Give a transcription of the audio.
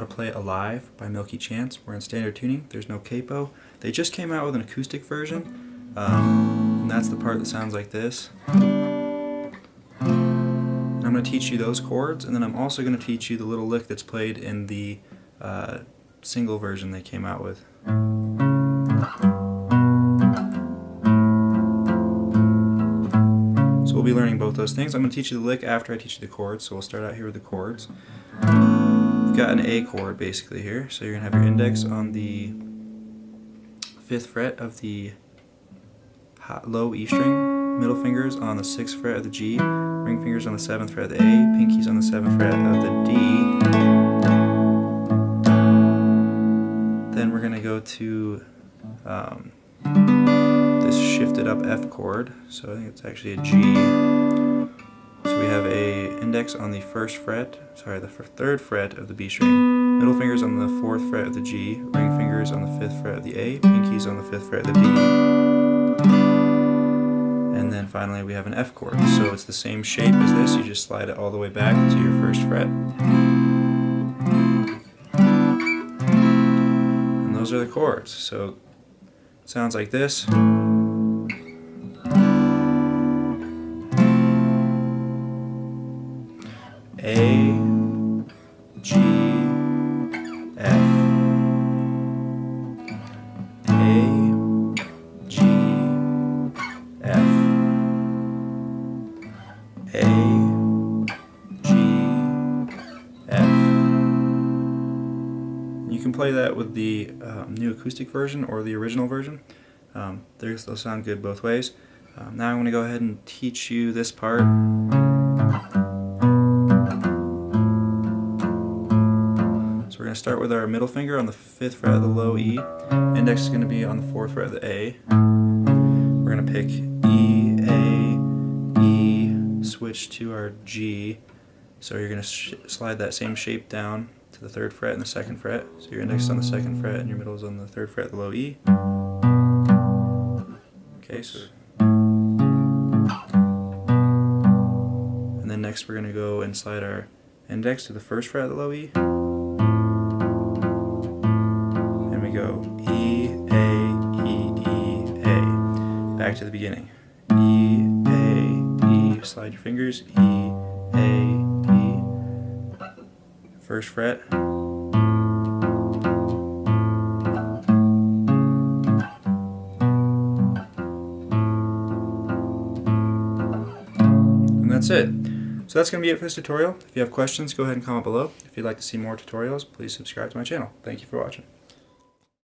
how to play Alive by Milky Chance. We're in standard tuning, there's no capo. They just came out with an acoustic version, um, and that's the part that sounds like this. And I'm going to teach you those chords, and then I'm also going to teach you the little lick that's played in the uh, single version they came out with. So we'll be learning both those things. I'm going to teach you the lick after I teach you the chords, so we'll start out here with the chords. You've got an A chord basically here, so you're going to have your index on the 5th fret of the low E string, middle fingers on the 6th fret of the G, ring fingers on the 7th fret of the A, pinkies on the 7th fret of the D. Then we're going to go to um, this shifted up F chord, so I think it's actually a G. Have a index on the first fret, sorry, the third fret of the B string, middle fingers on the fourth fret of the G, ring fingers on the fifth fret of the A, pinkies on the fifth fret of the D. And then finally we have an F chord. So it's the same shape as this, you just slide it all the way back to your first fret. And those are the chords. So it sounds like this. A, G, F, A, G, F, A, G, F. You can play that with the um, new acoustic version or the original version. Um, they'll sound good both ways. Um, now I'm going to go ahead and teach you this part. Start with our middle finger on the 5th fret of the low E. Index is going to be on the 4th fret of the A. We're going to pick E, A, E, switch to our G. So you're going to slide that same shape down to the 3rd fret and the 2nd fret. So your index is on the 2nd fret and your middle is on the 3rd fret of the low E. Okay, so... And then next we're going to go and slide our index to the 1st fret of the low E. go E, A, E, E, A. Back to the beginning. E, A, E, slide your fingers, E, A, E. First fret. And that's it. So that's going to be it for this tutorial. If you have questions, go ahead and comment below. If you'd like to see more tutorials, please subscribe to my channel. Thank you for watching.